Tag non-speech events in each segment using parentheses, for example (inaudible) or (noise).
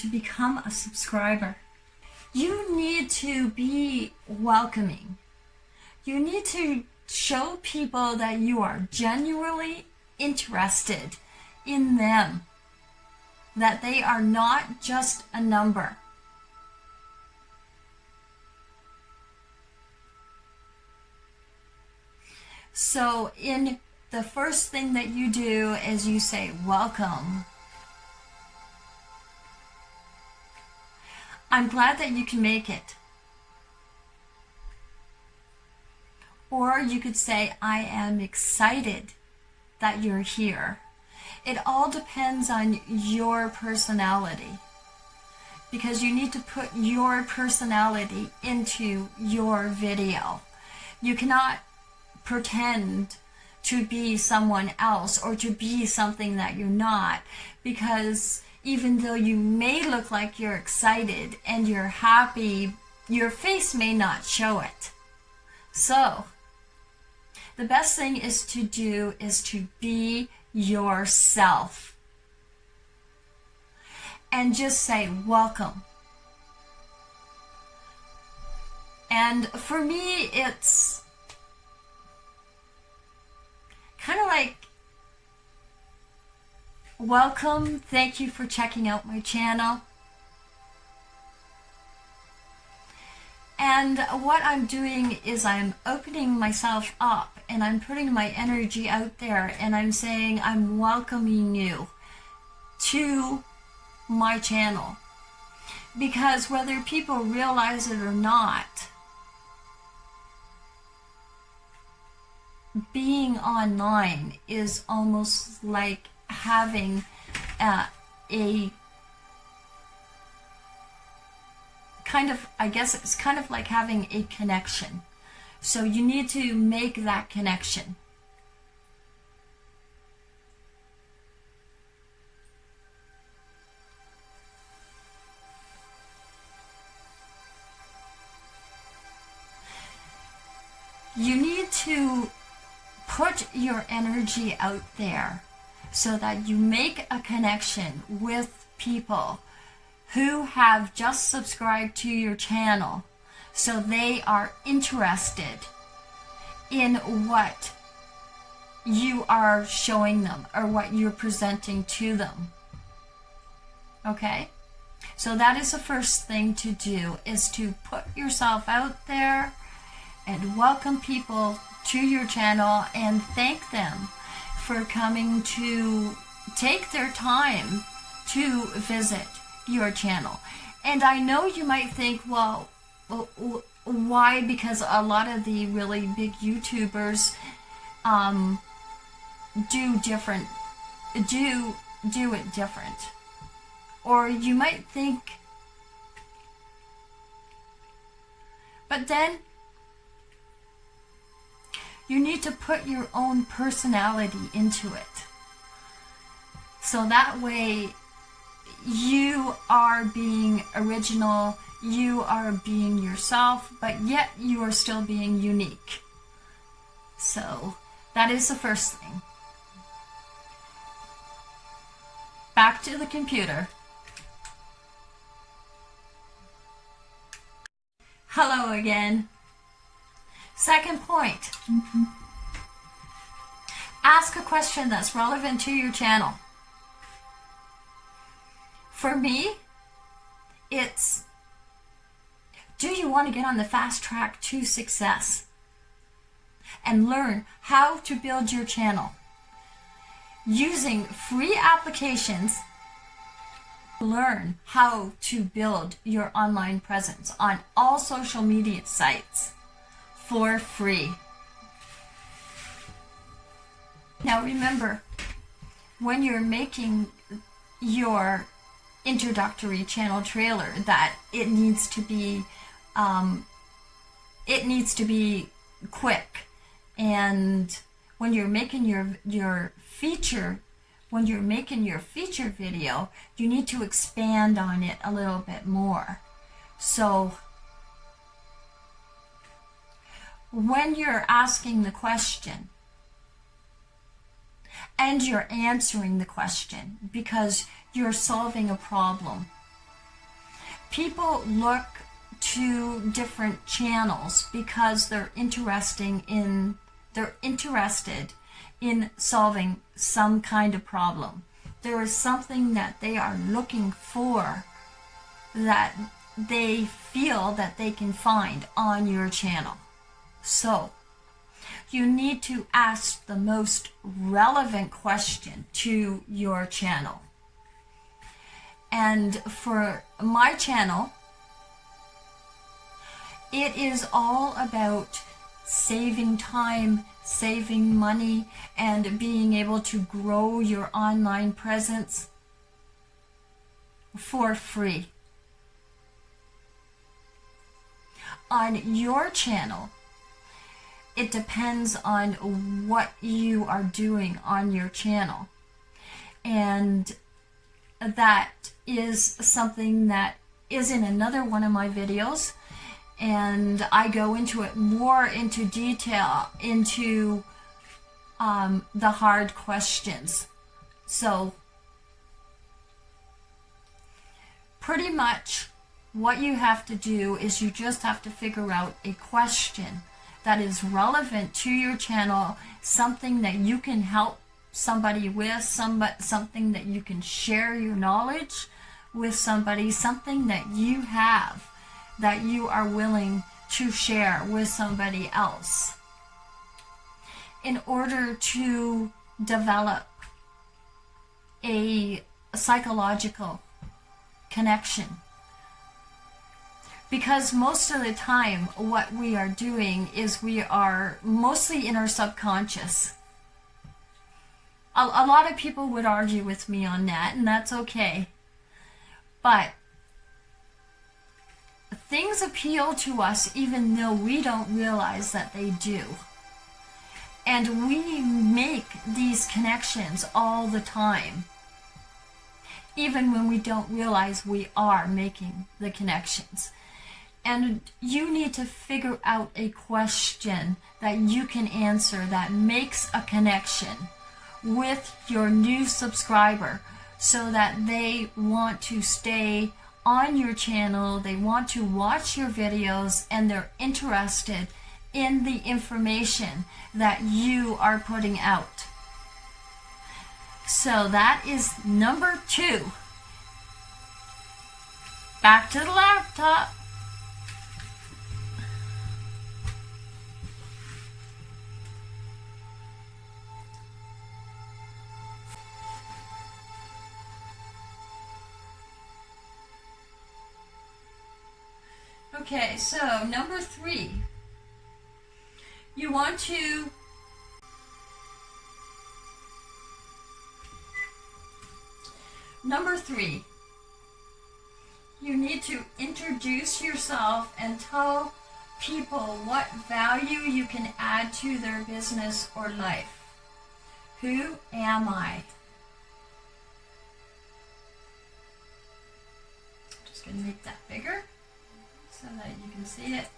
to become a subscriber. You need to be welcoming. You need to show people that you are genuinely interested in them, that they are not just a number. So in the first thing that you do is you say, welcome. I'm glad that you can make it. Or you could say, I am excited that you're here. It all depends on your personality because you need to put your personality into your video. You cannot pretend to be someone else or to be something that you're not because even though you may look like you're excited and you're happy, your face may not show it. So, the best thing is to do is to be yourself. And just say, welcome. And for me, it's kind of like welcome. Thank you for checking out my channel. And what I'm doing is I'm opening myself up and I'm putting my energy out there and I'm saying I'm welcoming you to my channel. Because whether people realize it or not being online is almost like having uh, a kind of, I guess it's kind of like having a connection. So you need to make that connection. You need to put your energy out there so that you make a connection with people who have just subscribed to your channel so they are interested in what you are showing them or what you're presenting to them. Okay? So that is the first thing to do is to put yourself out there and welcome people to your channel and thank them for coming to take their time to visit your channel. And I know you might think, well, why? Because a lot of the really big YouTubers um, do different, do do it different. Or you might think, but then you need to put your own personality into it. So that way you are being original, you are being yourself, but yet you are still being unique. So that is the first thing. Back to the computer. Hello again. Second point. Mm -hmm. Ask a question that's relevant to your channel. For me, it's do you want to get on the fast track to success and learn how to build your channel using free applications learn how to build your online presence on all social media sites for free. Now remember, when you're making your introductory channel trailer that it needs to be um, it needs to be quick and when you're making your your feature when you're making your feature video you need to expand on it a little bit more so when you're asking the question and you're answering the question because you're solving a problem. People look to different channels because they're interesting in they're interested in solving some kind of problem. There is something that they are looking for that they feel that they can find on your channel. So, you need to ask the most relevant question to your channel. And for my channel, it is all about saving time, saving money, and being able to grow your online presence for free. On your channel, it depends on what you are doing on your channel. And that is something that is in another one of my videos and I go into it more into detail into um, the hard questions. So pretty much what you have to do is you just have to figure out a question that is relevant to your channel, something that you can help somebody with, somebody, something that you can share your knowledge with somebody, something that you have that you are willing to share with somebody else in order to develop a psychological connection. Because most of the time, what we are doing is we are mostly in our subconscious. A, a lot of people would argue with me on that, and that's okay. But things appeal to us even though we don't realize that they do. And we make these connections all the time, even when we don't realize we are making the connections. And you need to figure out a question that you can answer that makes a connection with your new subscriber so that they want to stay on your channel, they want to watch your videos, and they're interested in the information that you are putting out. So that is number two. Back to the laptop. Okay, so number three, you want to Number three, you need to introduce yourself and tell people what value you can add to their business or life. Who am I? Just going to make that bigger so that you can see it.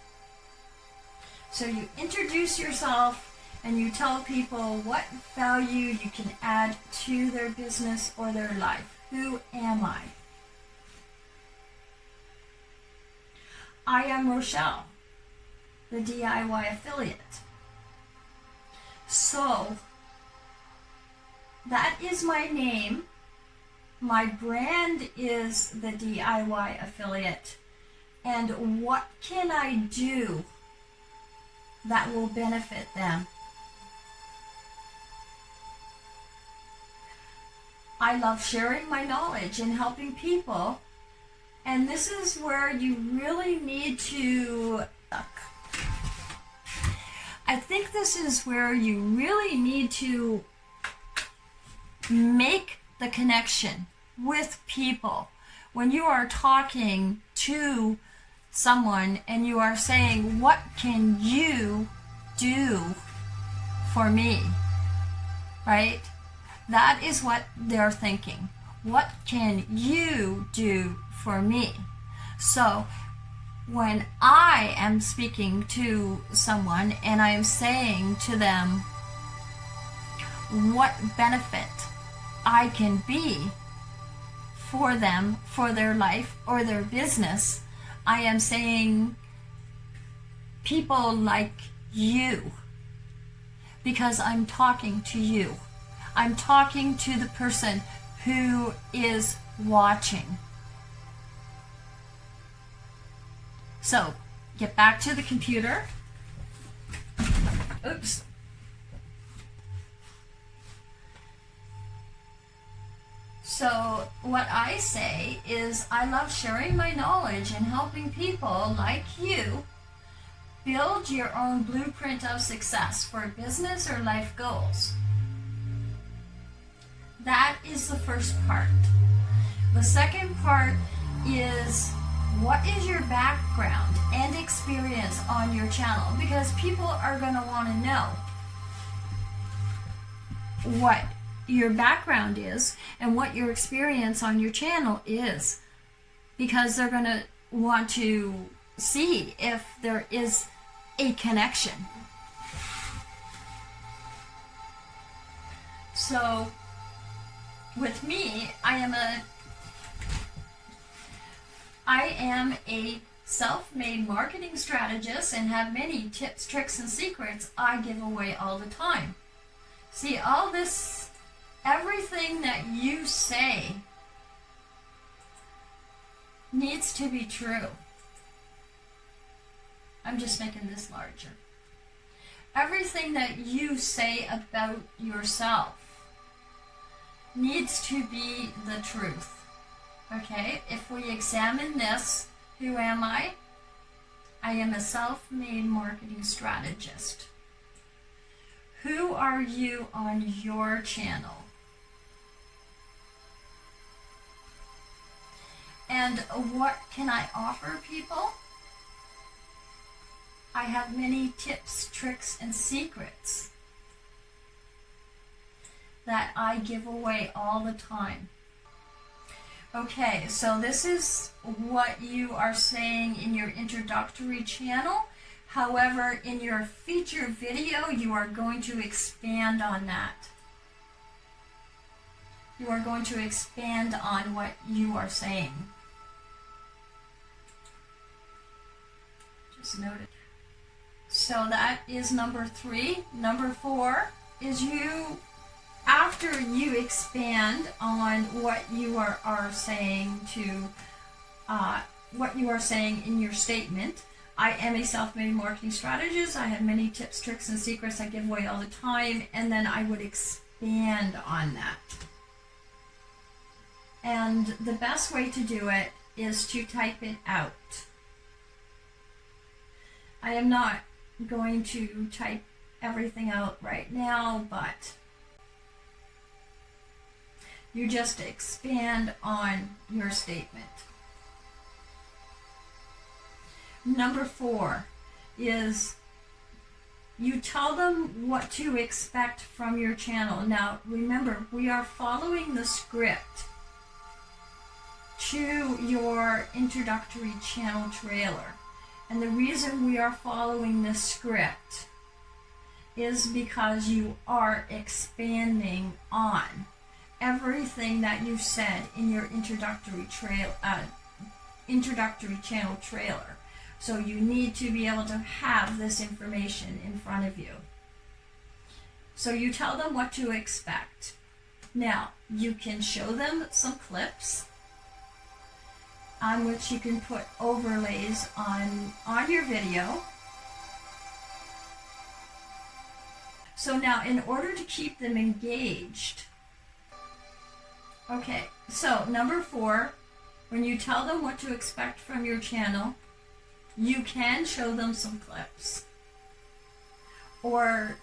So you introduce yourself and you tell people what value you can add to their business or their life. Who am I? I am Rochelle, the DIY affiliate. So, that is my name. My brand is the DIY affiliate and what can I do that will benefit them. I love sharing my knowledge and helping people. And this is where you really need to I think this is where you really need to make the connection with people. When you are talking to someone and you are saying, what can you do for me? Right? That is what they're thinking. What can you do for me? So when I am speaking to someone and I am saying to them, what benefit I can be for them, for their life or their business. I am saying people like you because I'm talking to you. I'm talking to the person who is watching. So, get back to the computer. Oops. So, what I say is, I love sharing my knowledge and helping people like you build your own blueprint of success for business or life goals. That is the first part. The second part is what is your background and experience on your channel because people are going to want to know what your background is and what your experience on your channel is because they're going to want to see if there is a connection. So with me, I am a I am a self-made marketing strategist and have many tips, tricks, and secrets I give away all the time. See, all this, everything that you say needs to be true. I'm just making this larger. Everything that you say about yourself needs to be the truth. Okay, if we examine this, who am I? I am a self-made marketing strategist. Who are you on your channel? And what can I offer people? I have many tips, tricks, and secrets that I give away all the time. Okay, so this is what you are saying in your introductory channel. However, in your feature video, you are going to expand on that. You are going to expand on what you are saying. Just note it. So that is number three. Number four is you after you expand on what you are, are saying to uh, what you are saying in your statement, I am a self-made marketing strategist. I have many tips, tricks, and secrets I give away all the time, and then I would expand on that. And the best way to do it is to type it out. I am not going to type everything out right now, but you just expand on your statement. Number four is you tell them what to expect from your channel. Now, remember, we are following the script to your introductory channel trailer. And the reason we are following this script is because you are expanding on everything that you said in your introductory trail, uh, introductory channel trailer. So you need to be able to have this information in front of you. So you tell them what to expect. Now, you can show them some clips on which you can put overlays on, on your video. So now, in order to keep them engaged, Okay, so number four, when you tell them what to expect from your channel, you can show them some clips or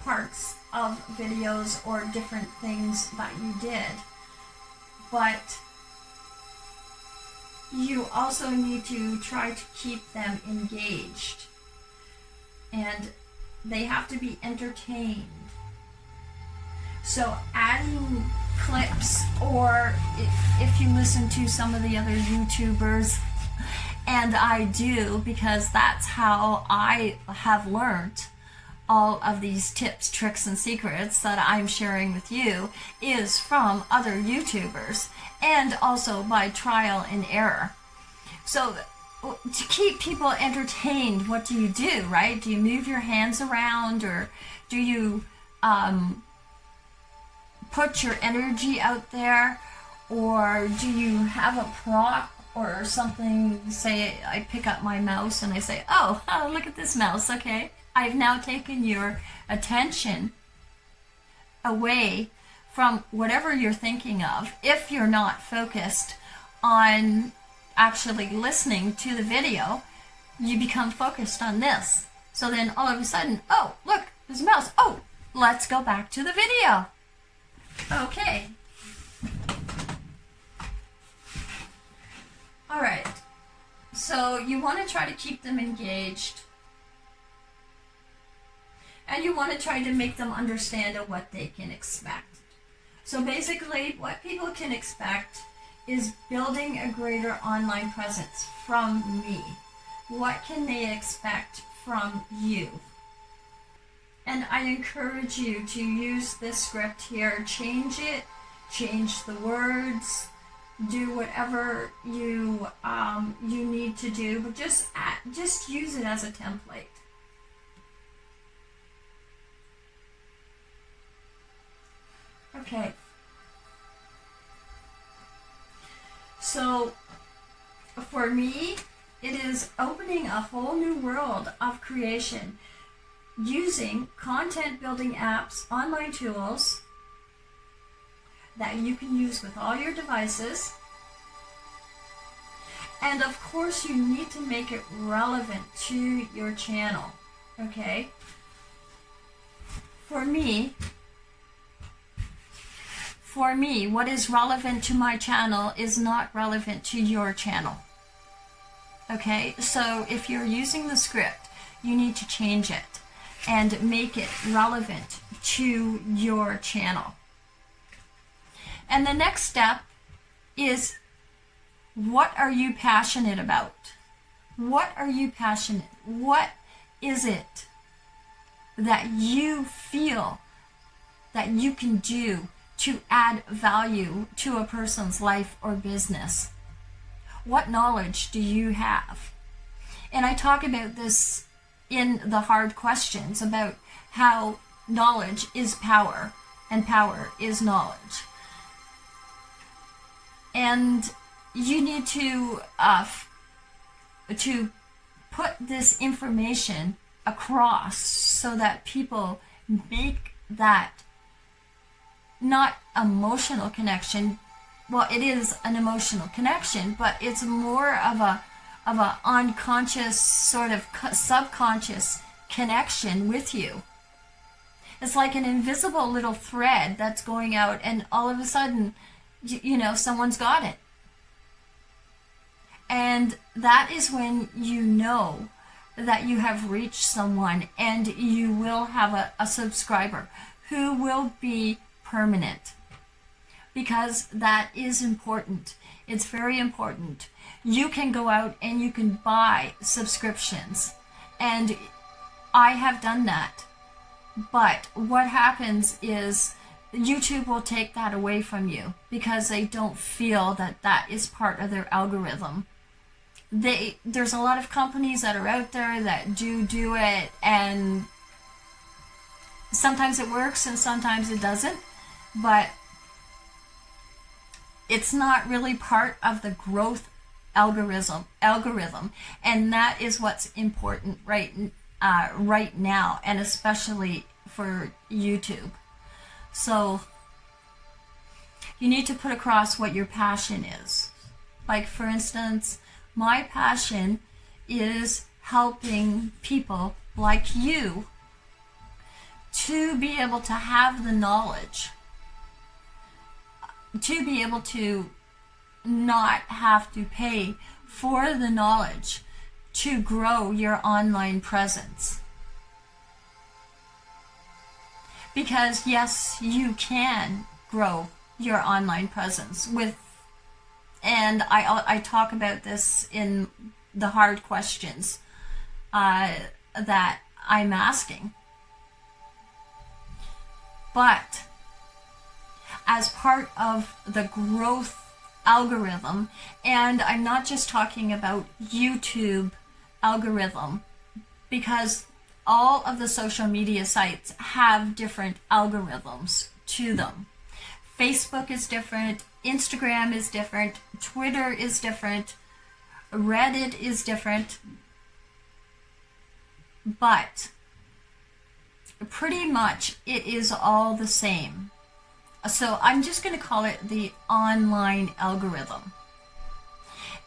parts of videos or different things that you did. But you also need to try to keep them engaged and they have to be entertained. So adding clips or if you listen to some of the other YouTubers and I do because that's how I have learned all of these tips, tricks, and secrets that I'm sharing with you is from other YouTubers and also by trial and error. So to keep people entertained, what do you do, right? Do you move your hands around or do you um, put your energy out there or do you have a prop or something say I pick up my mouse and I say oh, oh (laughs) look at this mouse okay I've now taken your attention away from whatever you're thinking of if you're not focused on actually listening to the video you become focused on this. So then all of a sudden oh look there's a mouse. Oh let's go back to the video. Okay. All right. So you want to try to keep them engaged and you want to try to make them understand what they can expect. So basically, what people can expect is building a greater online presence from me. What can they expect from you? And I encourage you to use this script here, change it, change the words, do whatever you um, you need to do, but just just use it as a template. Okay. So, for me, it is opening a whole new world of creation using content building apps, online tools that you can use with all your devices. And of course, you need to make it relevant to your channel. Okay? For me, for me, what is relevant to my channel is not relevant to your channel. Okay, so if you're using the script, you need to change it and make it relevant to your channel. And the next step is what are you passionate about? What are you passionate? What is it that you feel that you can do to add value to a person's life or business? What knowledge do you have? And I talk about this in the hard questions about how knowledge is power and power is knowledge. And you need to uh, to put this information across so that people make that not emotional connection. Well, it is an emotional connection, but it's more of a of a unconscious sort of subconscious connection with you. It's like an invisible little thread that's going out and all of a sudden, you, you know, someone's got it. And that is when you know that you have reached someone and you will have a, a subscriber who will be permanent because that is important. It's very important. You can go out and you can buy subscriptions and I have done that. But what happens is YouTube will take that away from you because they don't feel that that is part of their algorithm. They there's a lot of companies that are out there that do do it and sometimes it works and sometimes it doesn't but it's not really part of the growth algorithm algorithm. And that is what's important right uh, right now and especially for YouTube. So you need to put across what your passion is. Like for instance my passion is helping people like you to be able to have the knowledge to be able to not have to pay for the knowledge to grow your online presence. Because yes, you can grow your online presence with, and I, I talk about this in the hard questions uh, that I'm asking. But as part of the growth algorithm, and I'm not just talking about YouTube algorithm, because all of the social media sites have different algorithms to them. Facebook is different, Instagram is different, Twitter is different, Reddit is different, but pretty much it is all the same. So I'm just going to call it the online algorithm.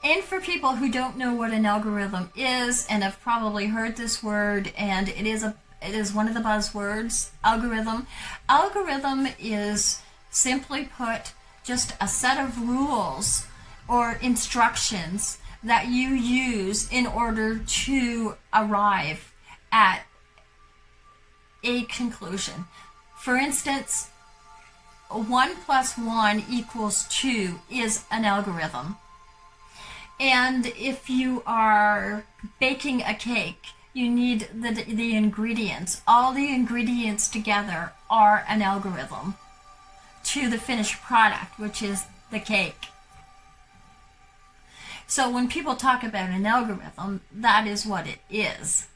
And for people who don't know what an algorithm is and have probably heard this word and it is a it is one of the buzzwords, algorithm. Algorithm is simply put just a set of rules or instructions that you use in order to arrive at a conclusion. For instance, 1 plus 1 equals 2 is an algorithm. And if you are baking a cake, you need the, the ingredients. All the ingredients together are an algorithm to the finished product, which is the cake. So when people talk about an algorithm, that is what it is.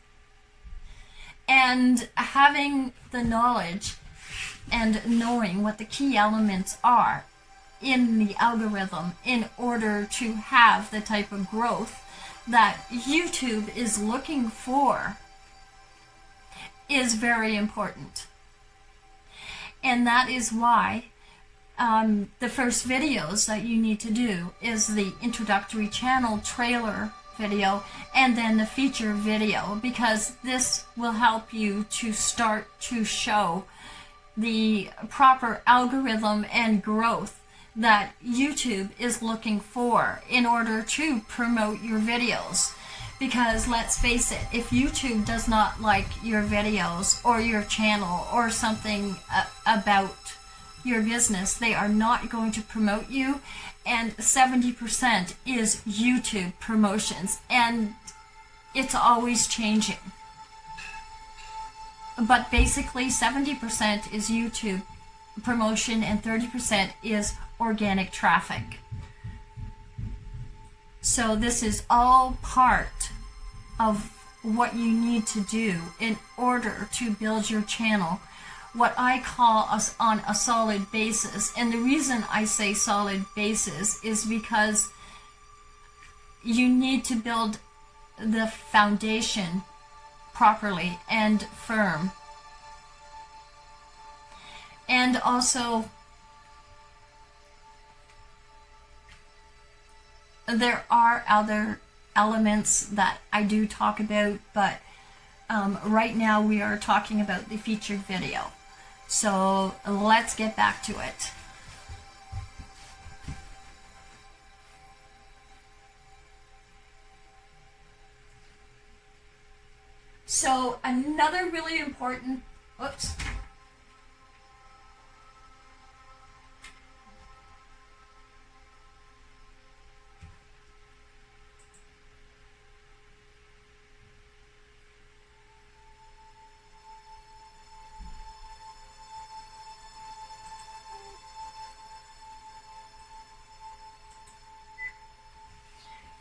And having the knowledge and knowing what the key elements are in the algorithm in order to have the type of growth that YouTube is looking for is very important. And that is why um, the first videos that you need to do is the introductory channel trailer video and then the feature video because this will help you to start to show the proper algorithm and growth that YouTube is looking for in order to promote your videos. Because let's face it, if YouTube does not like your videos or your channel or something about your business, they are not going to promote you. And 70% is YouTube promotions. And it's always changing. But basically 70% is YouTube promotion and 30% is organic traffic. So this is all part of what you need to do in order to build your channel what I call us on a solid basis. And the reason I say solid basis is because you need to build the foundation properly and firm. And also, there are other elements that I do talk about, but um, right now we are talking about the featured video. So let's get back to it. So another really important, oops,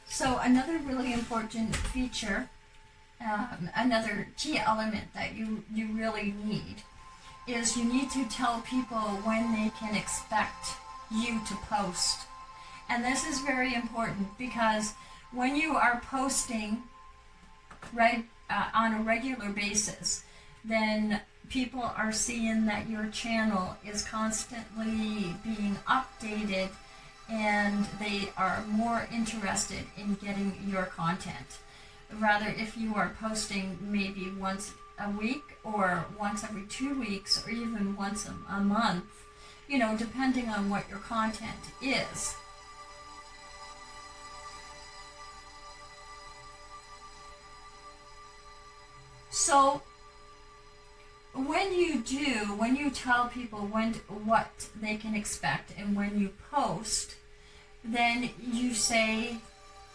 So another really important feature, um, another key element that you, you really need is you need to tell people when they can expect you to post. And this is very important because when you are posting uh, on a regular basis, then people are seeing that your channel is constantly being updated and they are more interested in getting your content. Rather, if you are posting maybe once a week or once every two weeks or even once a, a month, you know, depending on what your content is. So when you do, when you tell people when what they can expect and when you post, then you say,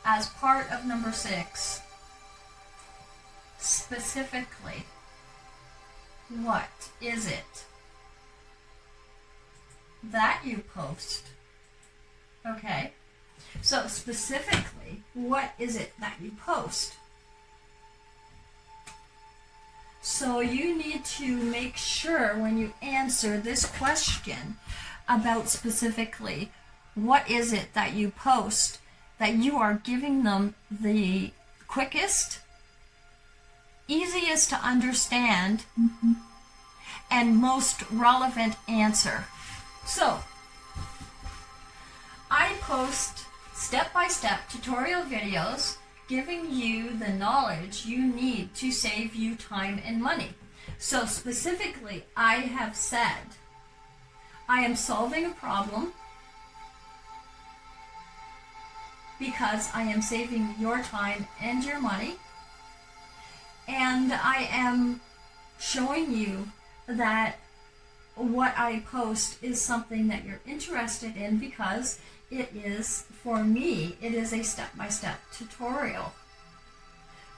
as part of number six, specifically, what is it that you post? Okay. So specifically, what is it that you post? So you need to make sure when you answer this question about specifically what is it that you post that you are giving them the quickest, easiest to understand, mm-hmm. and most relevant answer. So, I post step-by-step tutorial videos giving you the knowledge you need to save you time and money. So specifically, I have said, I am solving a problem because I am saving your time and your money. And I am showing you that what I post is something that you're interested in because it is, for me, it is a step-by-step tutorial.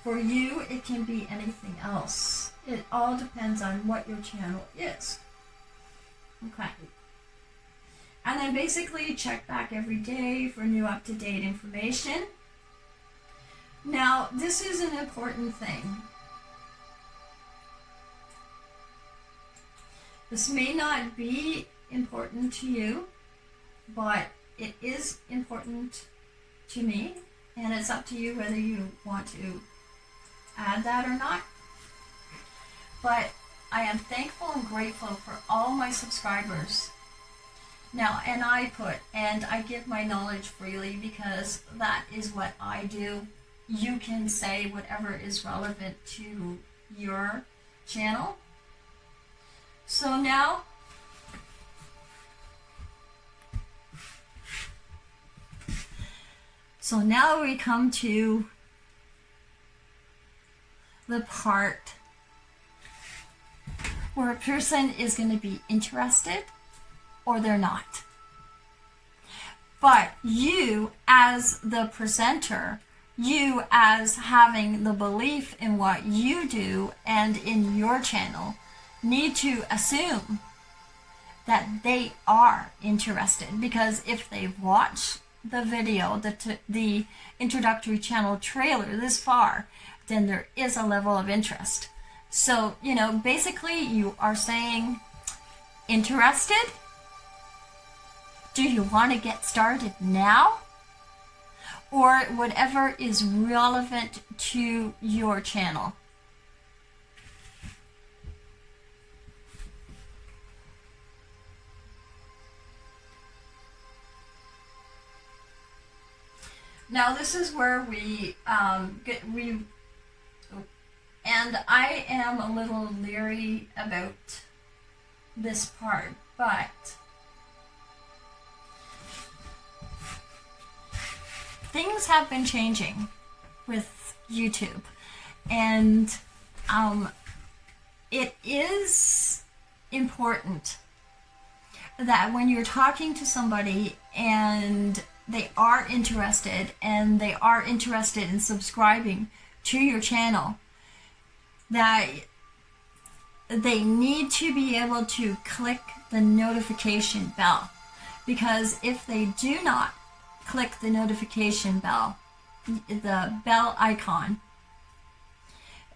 For you, it can be anything else. It all depends on what your channel is. Okay. And then basically check back every day for new up-to-date information. Now, this is an important thing. This may not be important to you, but it is important to me, and it's up to you whether you want to add that or not. But I am thankful and grateful for all my subscribers. Now, and I put, and I give my knowledge freely because that is what I do. You can say whatever is relevant to your channel. So now So now we come to the part where a person is going to be interested or they're not. But you as the presenter, you as having the belief in what you do and in your channel need to assume that they are interested because if they've watched the video, the, the introductory channel trailer this far, then there is a level of interest. So, you know, basically you are saying, interested? Do you want to get started now? Or whatever is relevant to your channel. Now this is where we um, get we, and I am a little leery about this part, but things have been changing with YouTube, and um, it is important that when you're talking to somebody and they are interested and they are interested in subscribing to your channel that they need to be able to click the notification bell. Because if they do not click the notification bell the bell icon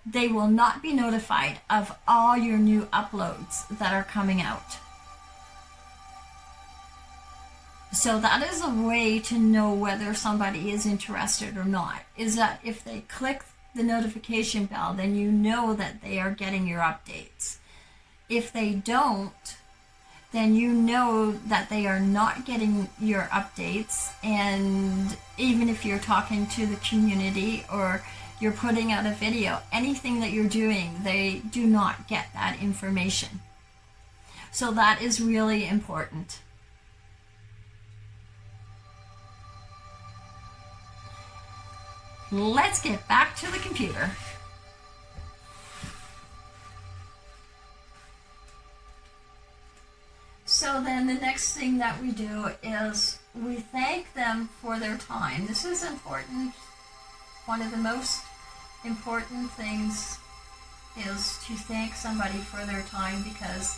they will not be notified of all your new uploads that are coming out so that is a way to know whether somebody is interested or not, is that if they click the notification bell, then you know that they are getting your updates. If they don't, then you know that they are not getting your updates. And even if you're talking to the community or you're putting out a video, anything that you're doing, they do not get that information. So that is really important. Let's get back to the computer. So then the next thing that we do is we thank them for their time. This is important. One of the most important things is to thank somebody for their time because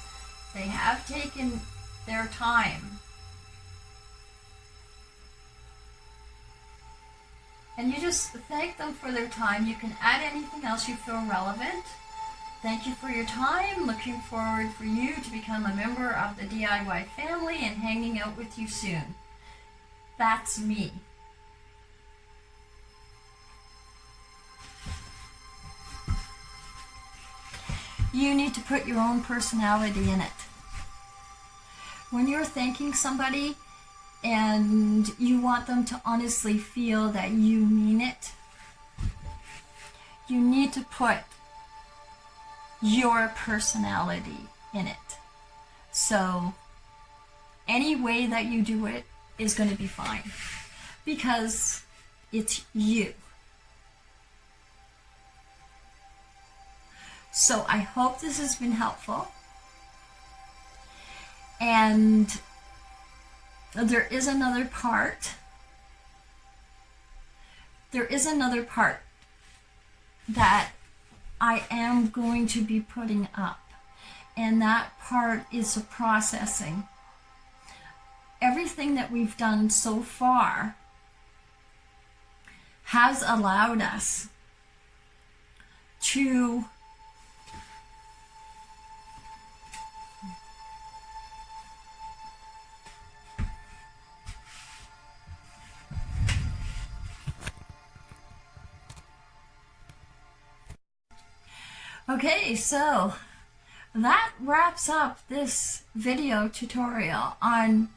they have taken their time. And you just thank them for their time. You can add anything else you feel relevant. Thank you for your time. Looking forward for you to become a member of the DIY family and hanging out with you soon. That's me. You need to put your own personality in it. When you're thanking somebody and you want them to honestly feel that you mean it, you need to put your personality in it. So any way that you do it is going to be fine because it's you. So I hope this has been helpful. And there is another part. There is another part that I am going to be putting up. And that part is the processing. Everything that we've done so far has allowed us to Okay, so that wraps up this video tutorial on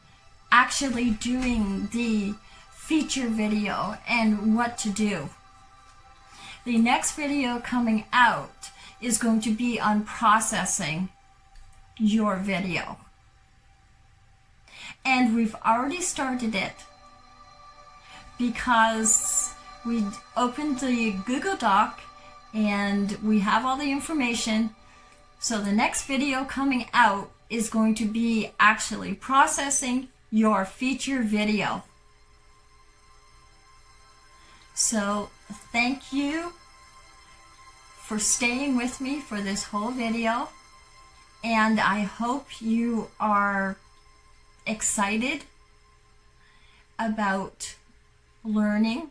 actually doing the feature video and what to do. The next video coming out is going to be on processing your video. And we've already started it because we opened the Google Doc and we have all the information. So the next video coming out is going to be actually processing your feature video. So thank you for staying with me for this whole video and I hope you are excited about learning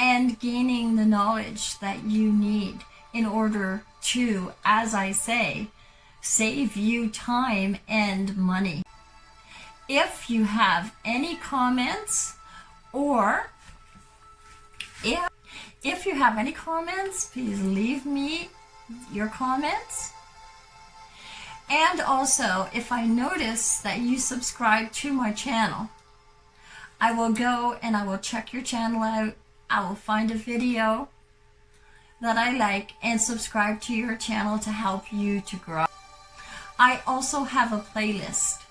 and gaining the knowledge that you need in order to, as I say, save you time and money. If you have any comments or if, if you have any comments, please leave me your comments. And also, if I notice that you subscribe to my channel, I will go and I will check your channel out I will find a video that I like and subscribe to your channel to help you to grow. I also have a playlist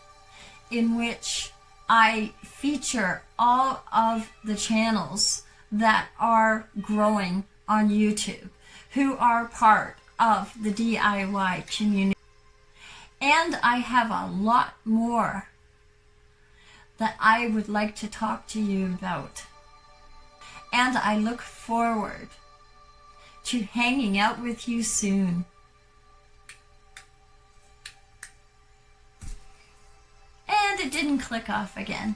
in which I feature all of the channels that are growing on YouTube who are part of the DIY community. And I have a lot more that I would like to talk to you about and I look forward to hanging out with you soon. And it didn't click off again.